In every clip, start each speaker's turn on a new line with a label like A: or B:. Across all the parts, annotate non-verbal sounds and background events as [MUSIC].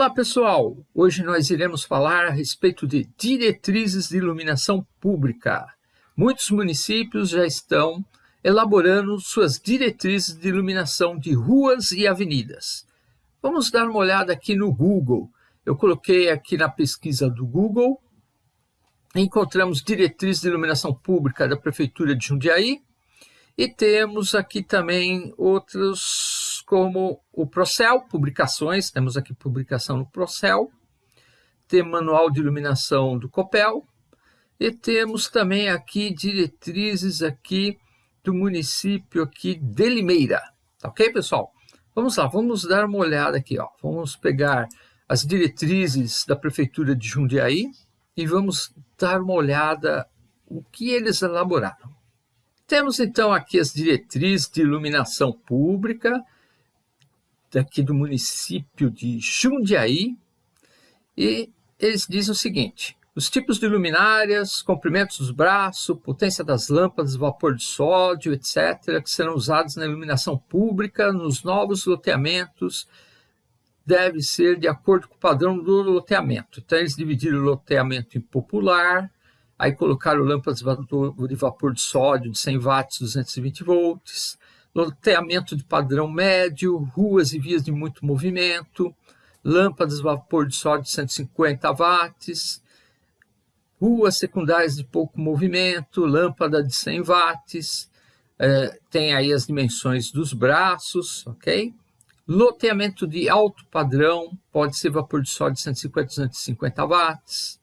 A: Olá pessoal, hoje nós iremos falar a respeito de diretrizes de iluminação pública. Muitos municípios já estão elaborando suas diretrizes de iluminação de ruas e avenidas. Vamos dar uma olhada aqui no Google. Eu coloquei aqui na pesquisa do Google, encontramos diretrizes de iluminação pública da Prefeitura de Jundiaí e temos aqui também outros como o Procel, publicações, temos aqui publicação no Procel, tem manual de iluminação do Copel, e temos também aqui diretrizes aqui do município aqui de Limeira, tá ok, pessoal? Vamos lá, vamos dar uma olhada aqui, ó. Vamos pegar as diretrizes da Prefeitura de Jundiaí e vamos dar uma olhada o que eles elaboraram. Temos então aqui as diretrizes de iluminação pública, daqui do município de Jundiaí, e eles dizem o seguinte, os tipos de luminárias, comprimentos dos braços, potência das lâmpadas, vapor de sódio, etc., que serão usados na iluminação pública nos novos loteamentos, deve ser de acordo com o padrão do loteamento. Então, eles dividiram o loteamento em popular, aí colocaram lâmpadas de vapor de sódio de 100 watts, 220 volts, loteamento de padrão médio, ruas e vias de muito movimento, lâmpadas vapor de sódio de 150 watts, ruas secundárias de pouco movimento, lâmpada de 100 watts, é, tem aí as dimensões dos braços, ok? Loteamento de alto padrão, pode ser vapor de sódio de 150 250 watts,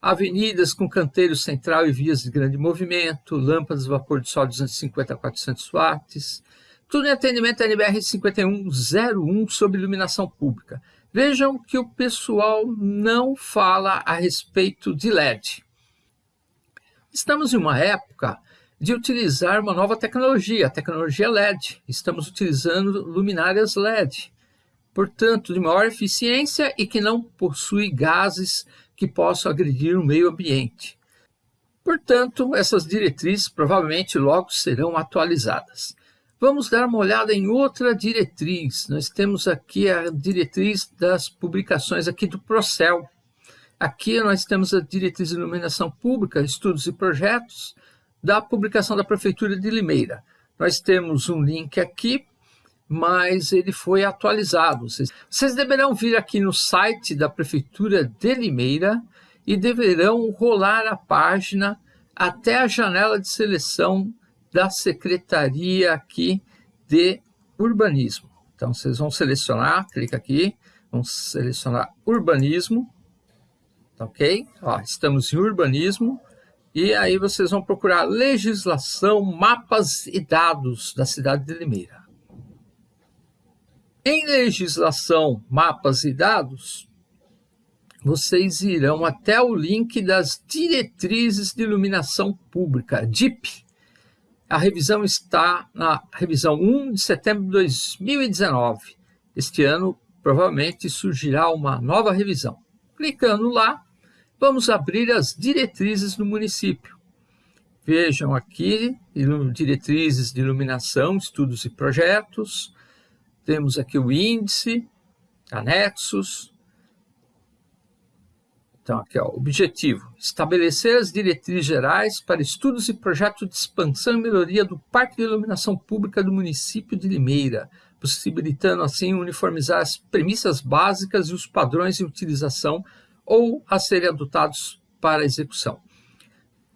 A: avenidas com canteiro central e vias de grande movimento, lâmpadas vapor de sódio 250 a 400 watts, tudo em atendimento NBR 5101 sobre iluminação pública. Vejam que o pessoal não fala a respeito de LED. Estamos em uma época de utilizar uma nova tecnologia, a tecnologia LED. Estamos utilizando luminárias LED, portanto, de maior eficiência e que não possui gases que possam agredir o meio ambiente. Portanto, essas diretrizes provavelmente logo serão atualizadas. Vamos dar uma olhada em outra diretriz. Nós temos aqui a diretriz das publicações aqui do Procel. Aqui nós temos a diretriz de iluminação pública, estudos e projetos da publicação da Prefeitura de Limeira. Nós temos um link aqui mas ele foi atualizado. Vocês, vocês deverão vir aqui no site da Prefeitura de Limeira e deverão rolar a página até a janela de seleção da Secretaria aqui de Urbanismo. Então, vocês vão selecionar, clica aqui, vão selecionar Urbanismo, tá ok? Ó, estamos em Urbanismo, e aí vocês vão procurar Legislação, Mapas e Dados da cidade de Limeira. Em legislação, mapas e dados, vocês irão até o link das diretrizes de iluminação pública, DIP. A revisão está na revisão 1 de setembro de 2019. Este ano, provavelmente, surgirá uma nova revisão. Clicando lá, vamos abrir as diretrizes do município. Vejam aqui, diretrizes de iluminação, estudos e projetos, temos aqui o índice, anexos. Então, aqui, ó, objetivo, estabelecer as diretrizes gerais para estudos e projetos de expansão e melhoria do Parque de Iluminação Pública do município de Limeira, possibilitando assim uniformizar as premissas básicas e os padrões de utilização ou a serem adotados para execução.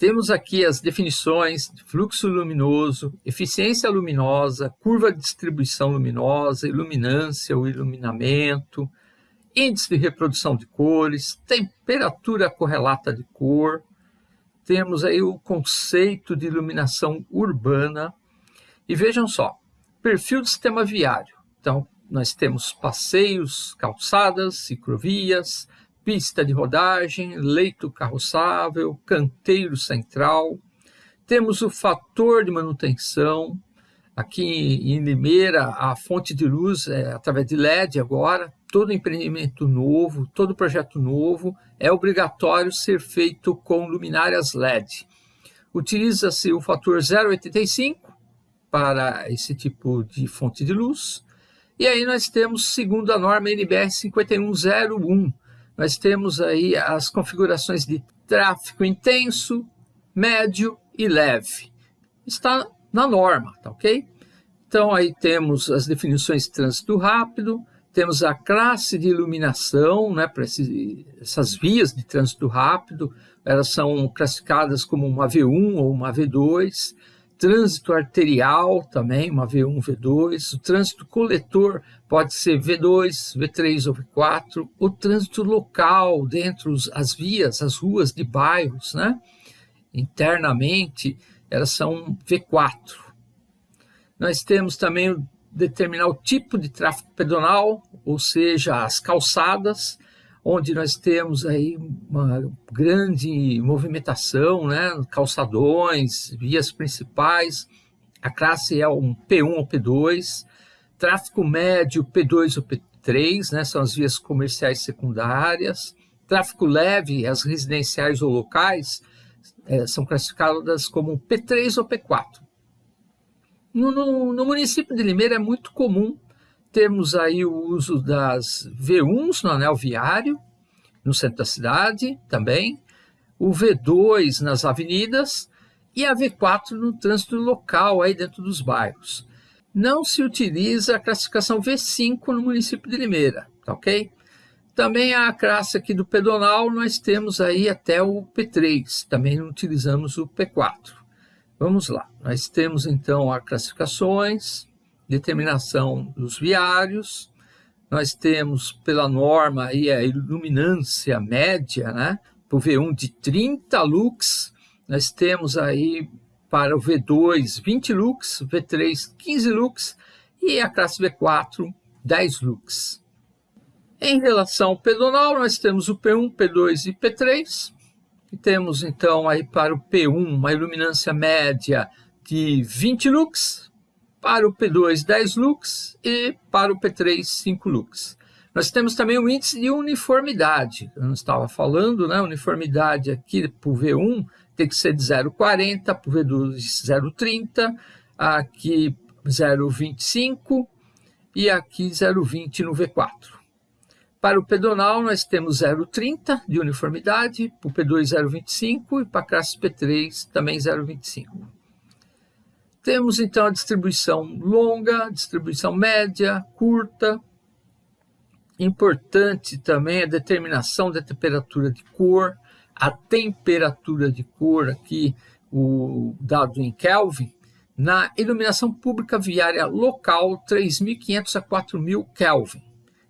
A: Temos aqui as definições de fluxo luminoso, eficiência luminosa, curva de distribuição luminosa, iluminância ou iluminamento, índice de reprodução de cores, temperatura correlata de cor. Temos aí o conceito de iluminação urbana. E vejam só, perfil do sistema viário. Então, nós temos passeios, calçadas, ciclovias, pista de rodagem, leito carroçável, canteiro central. Temos o fator de manutenção. Aqui em Limeira, a fonte de luz é através de LED agora. Todo empreendimento novo, todo projeto novo é obrigatório ser feito com luminárias LED. Utiliza-se o fator 0,85 para esse tipo de fonte de luz E aí nós temos, segundo a norma NBR 5101, nós temos aí as configurações de tráfego intenso, médio e leve. Está na norma, tá ok? Então aí temos as definições de trânsito rápido, temos a classe de iluminação né, para essas vias de trânsito rápido, elas são classificadas como uma V1 ou uma V2, trânsito arterial também, uma V1, V2, o trânsito coletor pode ser V2, V3 ou V4, o trânsito local dentro das vias, as ruas de bairros, né? internamente, elas são V4. Nós temos também determinar o tipo de tráfego pedonal, ou seja, as calçadas, onde nós temos aí uma grande movimentação, né, calçadões, vias principais, a classe é um P1 ou P2, tráfego médio P2 ou P3, né, são as vias comerciais secundárias, tráfego leve, as residenciais ou locais, é, são classificadas como P3 ou P4. No, no, no município de Limeira é muito comum temos aí o uso das V1s no anel viário, no centro da cidade também, o V2 nas avenidas e a V4 no trânsito local aí dentro dos bairros. Não se utiliza a classificação V5 no município de Limeira, tá ok? Também a classe aqui do pedonal, nós temos aí até o P3, também não utilizamos o P4. Vamos lá, nós temos então as classificações, determinação dos viários, nós temos pela norma aí a iluminância média, né? Para o V1 de 30 lux, nós temos aí para o V2 20 lux, V3 15 lux e a classe V4 10 lux. Em relação ao pedonal, nós temos o P1, P2 e P3. E temos então aí para o P1 uma iluminância média de 20 lux, para o P2 10 lux e para o P3 5 lux. Nós temos também o índice de uniformidade, eu não estava falando, né? Uniformidade aqui para o V1 tem que ser de 0,40, para o V2 0,30, aqui 0,25 e aqui 0,20 no V4. Para o pedonal, nós temos 0,30 de uniformidade, para o P2 0,25 e para a classe P3 também 0,25. Temos então a distribuição longa, distribuição média, curta. Importante também a determinação da temperatura de cor, a temperatura de cor aqui, o dado em Kelvin, na iluminação pública viária local 3.500 a 4.000 Kelvin.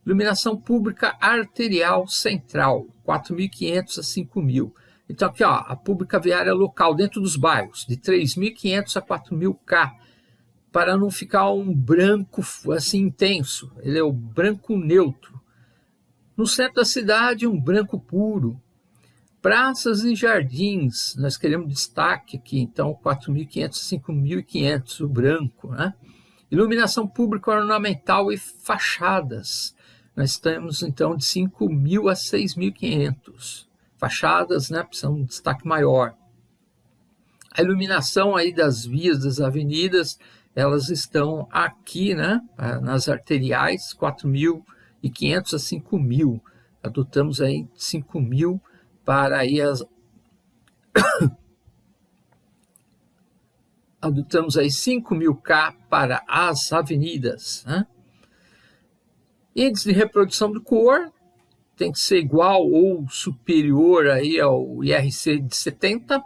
A: Iluminação pública arterial central 4.500 a 5.000. Então, aqui, ó, a pública viária local dentro dos bairros, de 3.500 a 4.000 K, para não ficar um branco assim intenso. Ele é o branco neutro. No centro da cidade, um branco puro. Praças e jardins, nós queremos destaque aqui, então 4.500 a 5.500, o branco. Né? Iluminação pública ornamental e fachadas. Nós temos então de 5.000 a 6.500 fachadas, né, são um destaque maior. A iluminação aí das vias, das avenidas, elas estão aqui, né, nas arteriais, 4.500 a 5.000. Adotamos aí 5.000 para aí as... [COUGHS] Adotamos aí 5.000 K para as avenidas. Né? Índice de reprodução do cor, tem que ser igual ou superior aí ao IRC de 70.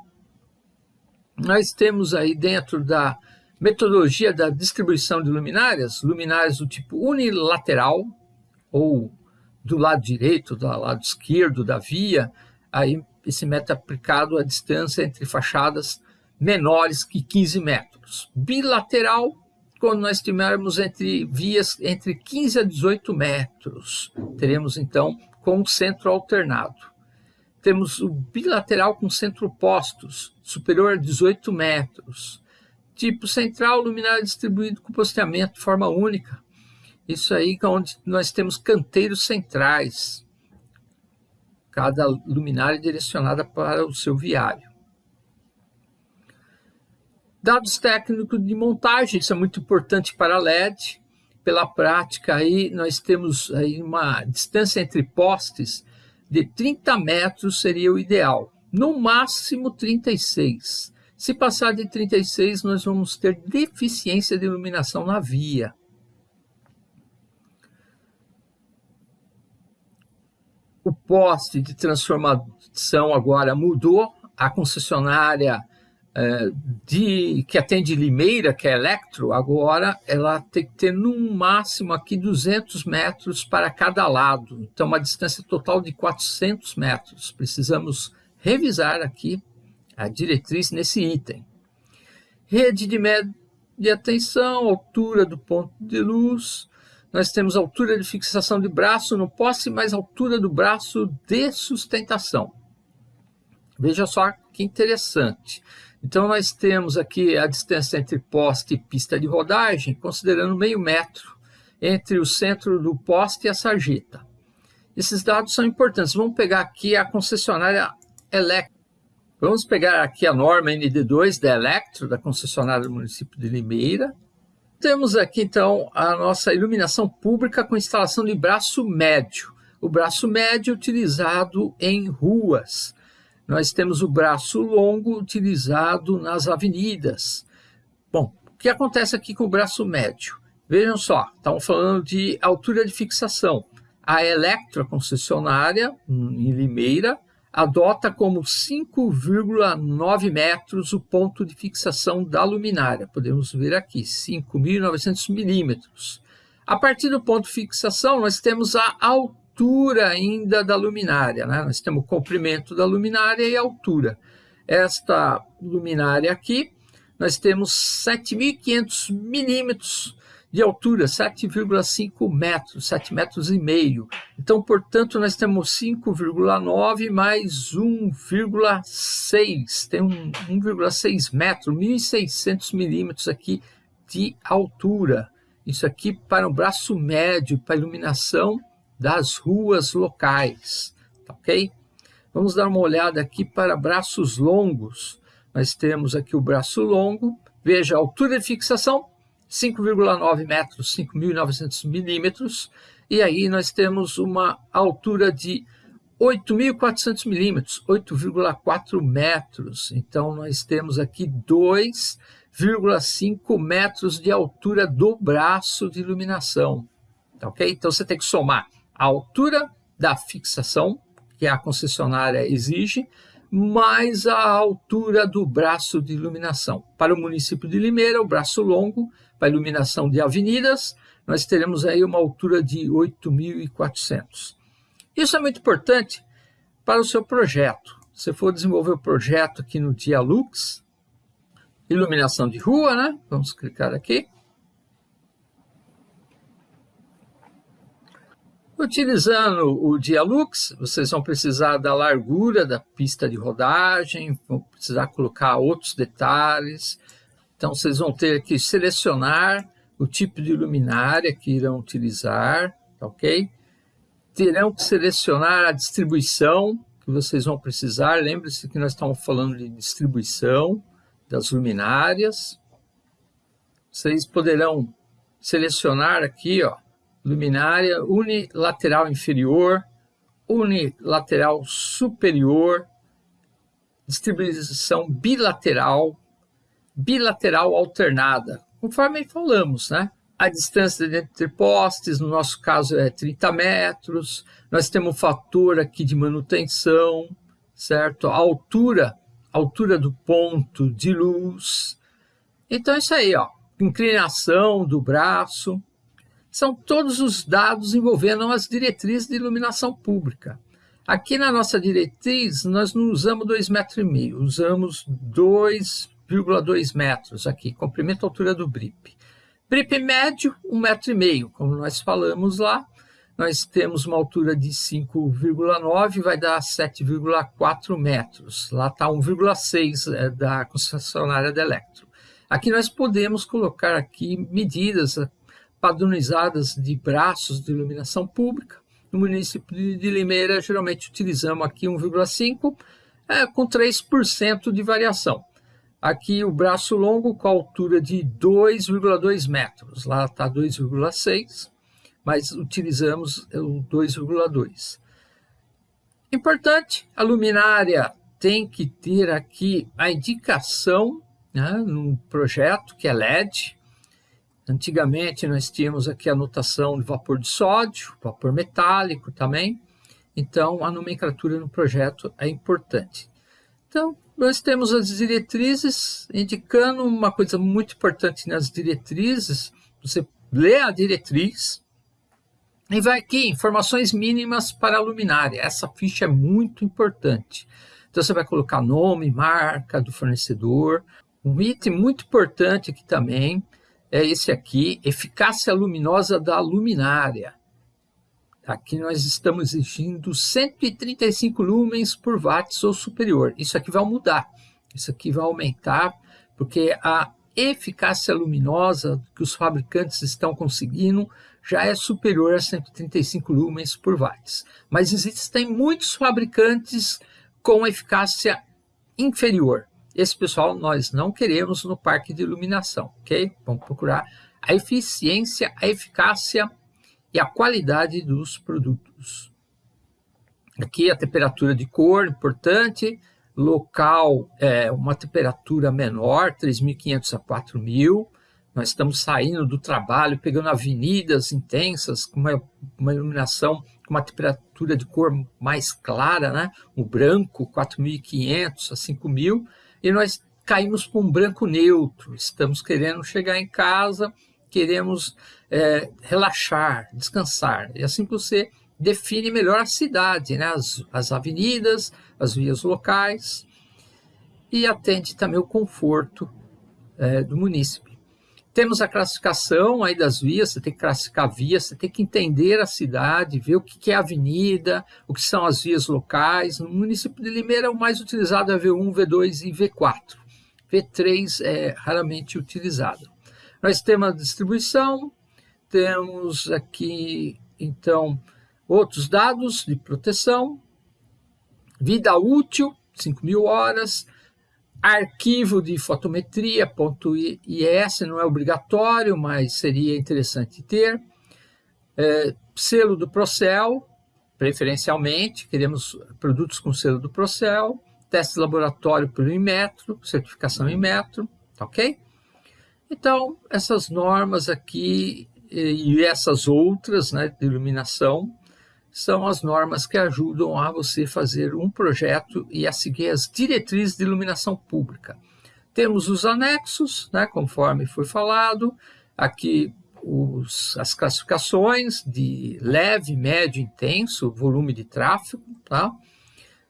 A: Nós temos aí dentro da metodologia da distribuição de luminárias, luminárias do tipo unilateral, ou do lado direito, do lado esquerdo da via, aí esse método aplicado à distância entre fachadas menores que 15 metros. Bilateral, quando nós tivermos entre vias entre 15 a 18 metros, teremos então com centro alternado. Temos o bilateral com centro opostos, superior a 18 metros. Tipo central, luminária distribuído com posteamento de forma única. Isso aí é onde nós temos canteiros centrais. Cada luminária direcionada para o seu viário. Dados técnicos de montagem, isso é muito importante para LED pela prática, aí nós temos aí uma distância entre postes de 30 metros seria o ideal, no máximo 36. Se passar de 36, nós vamos ter deficiência de iluminação na via. O poste de transformação agora mudou, a concessionária de, que atende Limeira, que é Electro, agora ela tem que ter no máximo aqui 200 metros para cada lado. Então, uma distância total de 400 metros. Precisamos revisar aqui a diretriz nesse item. Rede de média tensão, altura do ponto de luz. Nós temos altura de fixação de braço no poste, mais altura do braço de sustentação. Veja só que interessante. Então, nós temos aqui a distância entre poste e pista de rodagem, considerando meio metro entre o centro do poste e a sarjeta. Esses dados são importantes. Vamos pegar aqui a concessionária Electro. Vamos pegar aqui a norma ND2 da Electro, da concessionária do município de Limeira. Temos aqui, então, a nossa iluminação pública com instalação de braço médio. O braço médio utilizado em ruas nós temos o braço longo utilizado nas avenidas. Bom, o que acontece aqui com o braço médio? Vejam só, estamos falando de altura de fixação. A Electra concessionária, em Limeira, adota como 5,9 metros o ponto de fixação da luminária. Podemos ver aqui, 5.900 milímetros. A partir do ponto de fixação, nós temos a altura altura ainda da luminária. Né? Nós temos o comprimento da luminária e a altura. Esta luminária aqui, nós temos 7.500 milímetros de altura, 7,5 metros, 7 metros e meio. Então, portanto, nós temos 5,9 mais 1,6. Tem um 1,6 metro, 1.600 milímetros aqui de altura. Isso aqui para o braço médio, para iluminação das ruas locais, tá ok? Vamos dar uma olhada aqui para braços longos. Nós temos aqui o braço longo, veja a altura de fixação, 5,9 metros, 5.900 milímetros, e aí nós temos uma altura de 8.400 milímetros, 8,4 metros. Então, nós temos aqui 2,5 metros de altura do braço de iluminação. Tá ok? Então, você tem que somar a altura da fixação, que a concessionária exige, mais a altura do braço de iluminação. Para o município de Limeira, o braço longo, para iluminação de avenidas, nós teremos aí uma altura de 8.400. Isso é muito importante para o seu projeto. Se for desenvolver o projeto aqui no Dialux, iluminação de rua, né? Vamos clicar aqui. Utilizando o Dialux, vocês vão precisar da largura da pista de rodagem, vão precisar colocar outros detalhes. Então, vocês vão ter que selecionar o tipo de luminária que irão utilizar, ok? Terão que selecionar a distribuição que vocês vão precisar. Lembre-se que nós estamos falando de distribuição das luminárias. Vocês poderão selecionar aqui, ó, luminária unilateral inferior, unilateral superior, distribuição bilateral, bilateral alternada, conforme falamos, né? A distância entre postes, no nosso caso, é 30 metros. Nós temos um fator aqui de manutenção, certo? A altura, altura do ponto de luz. Então, é isso aí, ó. Inclinação do braço, são todos os dados envolvendo as diretrizes de iluminação pública. Aqui na nossa diretriz, nós não usamos 2,5 metros, usamos 2,2 metros aqui, comprimento e altura do BRIP. BRIP médio, 1,5 metro, e meio, como nós falamos lá. Nós temos uma altura de 5,9, vai dar 7,4 metros. Lá está 1,6 é, da concessionária da Electro. Aqui nós podemos colocar aqui medidas padronizadas de braços de iluminação pública. No município de Limeira, geralmente utilizamos aqui 1,5 é, com 3% de variação. Aqui o braço longo com a altura de 2,2 metros. Lá está 2,6, mas utilizamos o 2,2. Importante, a luminária tem que ter aqui a indicação né, no projeto, que é LED. Antigamente nós tínhamos aqui a notação de vapor de sódio, vapor metálico também. Então a nomenclatura no projeto é importante. Então, nós temos as diretrizes indicando uma coisa muito importante nas diretrizes. Você lê a diretriz e vai aqui, informações mínimas para a luminária. Essa ficha é muito importante. Então, você vai colocar nome, marca do fornecedor. Um item muito importante aqui também é esse aqui, eficácia luminosa da luminária. Aqui nós estamos exigindo 135 lumens por watts ou superior. Isso aqui vai mudar, isso aqui vai aumentar, porque a eficácia luminosa que os fabricantes estão conseguindo já é superior a 135 lumens por watts. Mas existem muitos fabricantes com eficácia inferior. Esse pessoal nós não queremos no parque de iluminação, ok? Vamos procurar a eficiência, a eficácia e a qualidade dos produtos. Aqui a temperatura de cor, importante, local é uma temperatura menor, 3.500 a 4.000, nós estamos saindo do trabalho, pegando avenidas intensas, com uma, uma iluminação com uma temperatura de cor mais clara, né? o branco 4.500 a 5.000, e nós caímos para um branco neutro, estamos querendo chegar em casa queremos é, relaxar, descansar. E assim que você define melhor a cidade, né? as, as avenidas, as vias locais, e atende também o conforto é, do munícipe. Temos a classificação aí das vias, você tem que classificar vias, você tem que entender a cidade, ver o que é avenida, o que são as vias locais. No município de Limeira, o mais utilizado é V1, V2 e V4. V3 é raramente utilizado. Nós temos a distribuição, temos aqui, então, outros dados de proteção, vida útil, 5 mil horas, arquivo de fotometria, ponto .is, não é obrigatório, mas seria interessante ter, é, selo do Procel, preferencialmente, queremos produtos com selo do Procel, teste laboratório pelo Inmetro, certificação Inmetro, tá ok? Então, essas normas aqui e essas outras né, de iluminação são as normas que ajudam a você fazer um projeto e a seguir as diretrizes de iluminação pública. Temos os anexos, né, conforme foi falado, aqui os, as classificações de leve, médio, intenso, volume de tráfego, tá?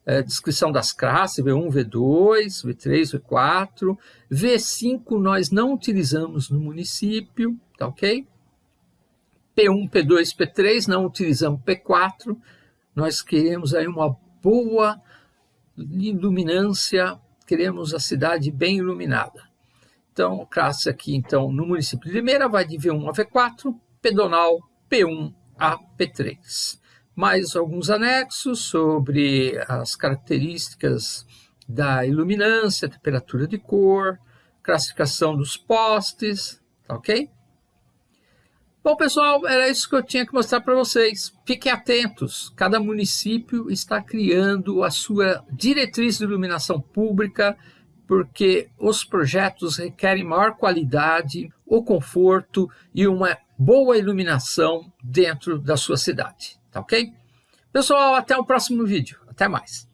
A: é, descrição das classes, V1, V2, V3, V4. V5 nós não utilizamos no município, tá ok? P1, P2, P3, não utilizamos P4. Nós queremos aí uma boa iluminância, queremos a cidade bem iluminada. Então, classe aqui, então, no município de Limeira vai de V1 a V4, pedonal P1 a P3 mais alguns anexos sobre as características da iluminância, temperatura de cor, classificação dos postes, tá ok? Bom, pessoal, era isso que eu tinha que mostrar para vocês. Fiquem atentos, cada município está criando a sua diretriz de iluminação pública, porque os projetos requerem maior qualidade, o conforto e uma boa iluminação dentro da sua cidade. Tá ok? Pessoal, até o próximo vídeo. Até mais.